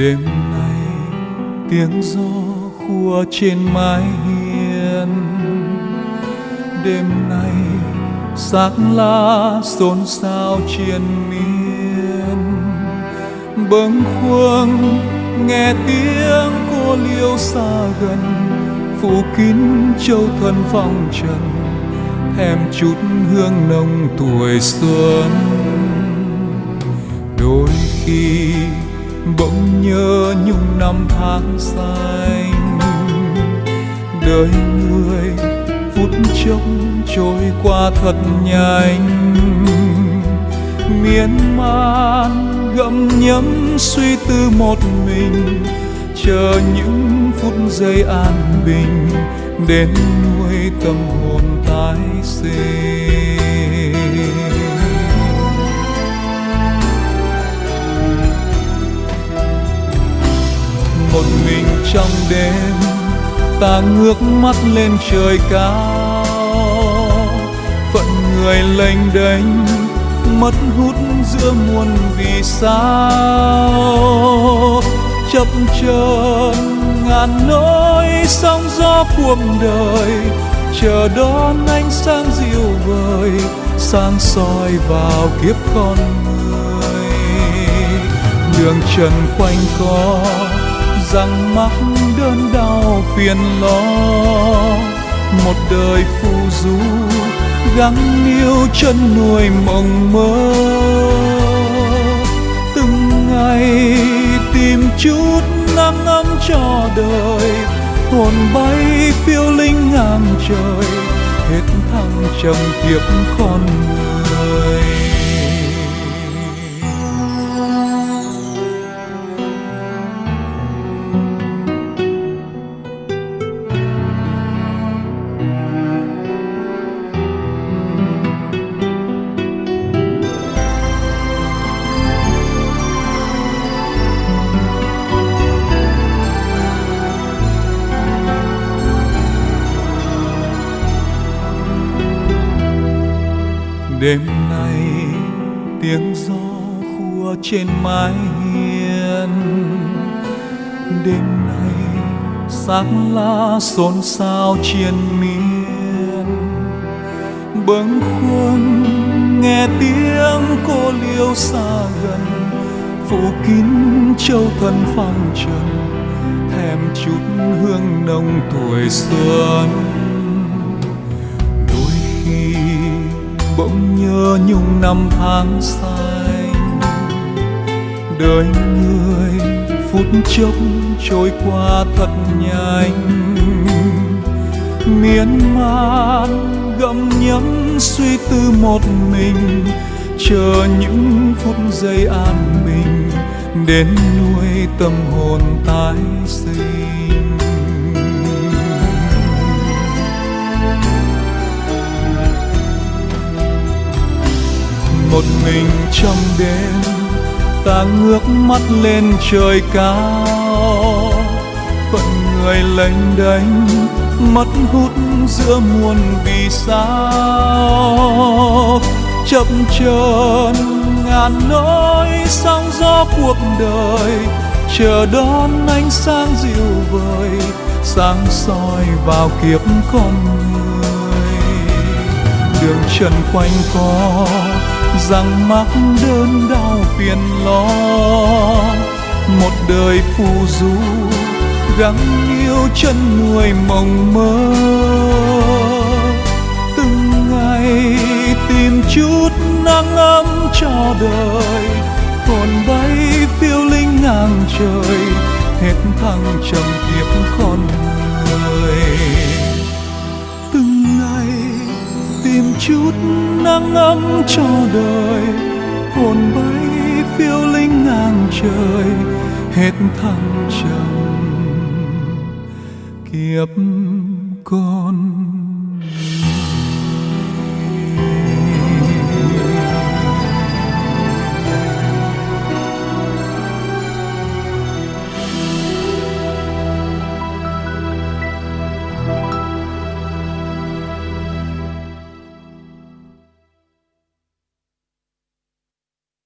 đêm nay, tiếng gió khua trên mái hiên. Đêm nay sắc lá xôn xao triền miên. Bâng khuâng, nghe tiếng cô liêu xa gần. Phủ kín châu thân phong trần, thèm chút hương nồng tuổi xuân. Đôi khi bỗng nhớ nhung năm tháng xanh đời người phút chốc trôi qua thật nhanh. Miên man gặm nhấm suy tư một mình, chờ những phút giây an bình đến nuôi tâm hồn tái sinh. Trong đêm, ta ngước mắt lên trời cao. Phận người lênh đênh, mất hút giữa muôn vì sao. Chập chờn, ngàn nỗi sóng gió cuộc đời. Chờ đón ánh sáng dịu vời, sáng soi vào kiếp con người. Đường trần quanh co rằng mắc đơn đau phiền lo. Một đời phù du gắng níu chân nuôi mộng mơ. Từng ngày tìm chút nắng ấm cho đời, hồn bay phiêu linh ngang trời. Hết thăng trầm kiếp con người đêm nay, tiếng gió khua trên mái hiên. Đêm nay sắc lá xôn xao triền miên. Bâng khuâng nghe tiếng cô liêu xa gần, phủ kín châu thân phong trần, thèm chút hương nồng tuổi xuân. Bỗng nhớ nhung năm tháng xanh đời người, phút chốc trôi qua thật nhanh. Miên man gặm nhấm suy tư một mình, chờ những phút giây an bình đến nuôi tâm hồn tái sinh. Một mình trong đêm, ta ngước mắt lên trời cao. Phận người lênh đênh mất hút giữa muôn vì sao. Chậm chờn, ngàn nỗi sóng gió cuộc đời. Chờ đón ánh sáng dịu vời, sáng soi vào kiếp con người. Đường trần quanh co rằng mắc đơn đau phiền lo. Một đời phù du, gắng yêu chân người mộng mơ. Từng ngày tìm chút nắng ấm cho đời, hồn bay phiêu linh ngang trời, hết thăng trầm kiếp con người. Từng ngày tìm chút nắng ấm cho đời. Hồn bay phiêu linh ngang trời, hết thăng trầm. Kiếp con